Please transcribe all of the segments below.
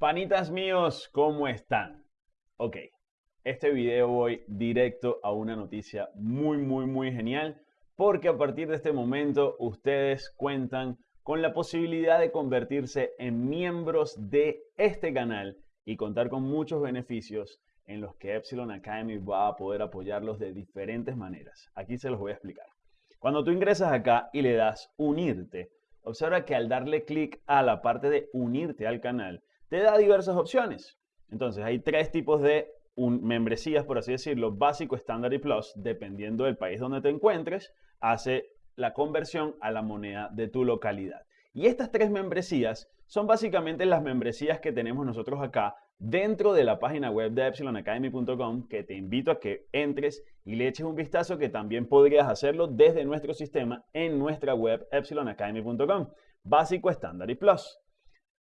Panitas míos, ¿cómo están? Ok, este video voy directo a una noticia muy, muy, muy genial porque a partir de este momento ustedes cuentan con la posibilidad de convertirse en miembros de este canal y contar con muchos beneficios en los que Epsilon Academy va a poder apoyarlos de diferentes maneras. Aquí se los voy a explicar. Cuando tú ingresas acá y le das unirte, observa que al darle clic a la parte de unirte al canal, te da diversas opciones. Entonces hay tres tipos de membresías, por así decirlo, básico, estándar y plus, dependiendo del país donde te encuentres, hace la conversión a la moneda de tu localidad. Y estas tres membresías son básicamente las membresías que tenemos nosotros acá dentro de la página web de epsilonacademy.com que te invito a que entres y le eches un vistazo que también podrías hacerlo desde nuestro sistema en nuestra web epsilonacademy.com. Básico, estándar y plus.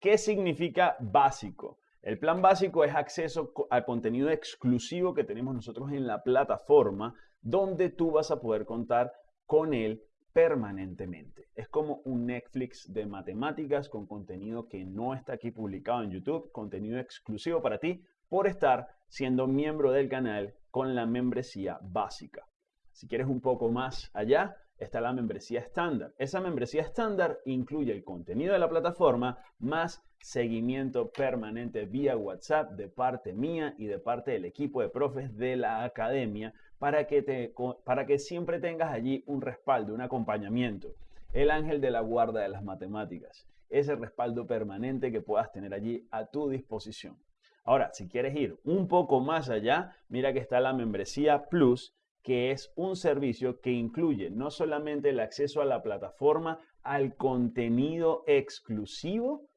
¿Qué significa básico? El plan básico es acceso a contenido exclusivo que tenemos nosotros en la plataforma donde tú vas a poder contar con él permanentemente. Es como un Netflix de matemáticas con contenido que no está aquí publicado en YouTube, contenido exclusivo para ti por estar siendo miembro del canal con la membresía básica. Si quieres un poco más allá, está la membresía estándar. Esa membresía estándar incluye el contenido de la plataforma más seguimiento permanente vía WhatsApp de parte mía y de parte del equipo de profes de la academia para que, te, para que siempre tengas allí un respaldo, un acompañamiento. El ángel de la guarda de las matemáticas. Ese respaldo permanente que puedas tener allí a tu disposición. Ahora, si quieres ir un poco más allá, mira que está la membresía Plus, que es un servicio que incluye no solamente el acceso a la plataforma, al contenido exclusivo,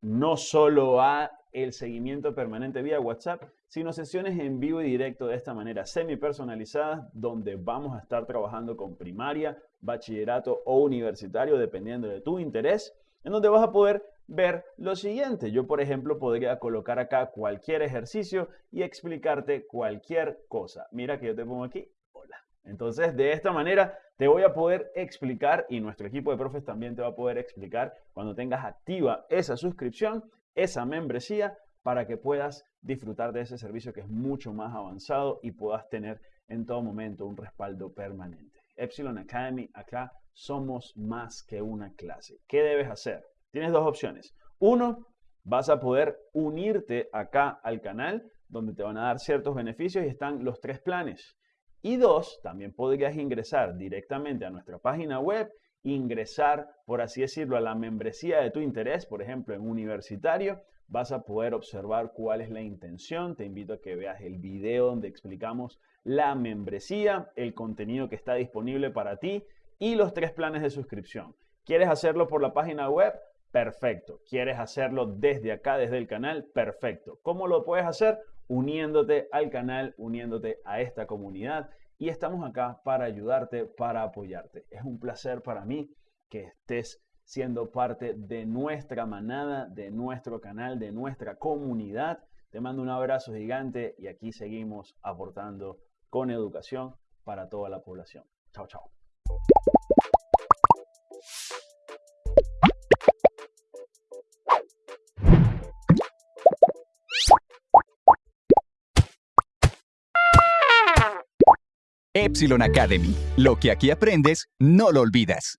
no solo a el seguimiento permanente vía WhatsApp, sino sesiones en vivo y directo de esta manera semi personalizadas donde vamos a estar trabajando con primaria, bachillerato o universitario dependiendo de tu interés, en donde vas a poder ver lo siguiente. Yo, por ejemplo, podría colocar acá cualquier ejercicio y explicarte cualquier cosa. Mira que yo te pongo aquí, Entonces, de esta manera te voy a poder explicar y nuestro equipo de profes también te va a poder explicar cuando tengas activa esa suscripción esa membresía para que puedas disfrutar de ese servicio que es mucho más avanzado y puedas tener en todo momento un respaldo permanente. Epsilon Academy, acá somos más que una clase. ¿Qué debes hacer? Tienes dos opciones. Uno, vas a poder unirte acá al canal donde te van a dar ciertos beneficios y están los tres planes. Y dos, también podrías ingresar directamente a nuestra página web ingresar, por así decirlo, a la membresía de tu interés, por ejemplo, en universitario, vas a poder observar cuál es la intención. Te invito a que veas el video donde explicamos la membresía, el contenido que está disponible para ti y los tres planes de suscripción. ¿Quieres hacerlo por la página web? Perfecto. ¿Quieres hacerlo desde acá, desde el canal? Perfecto. ¿Cómo lo puedes hacer? Uniéndote al canal, uniéndote a esta comunidad y estamos acá para ayudarte, para apoyarte. Es un placer para mí que estés siendo parte de nuestra manada, de nuestro canal, de nuestra comunidad. Te mando un abrazo gigante y aquí seguimos aportando con educación para toda la población. Chao, chao. Epsilon Academy. Lo que aquí aprendes, no lo olvidas.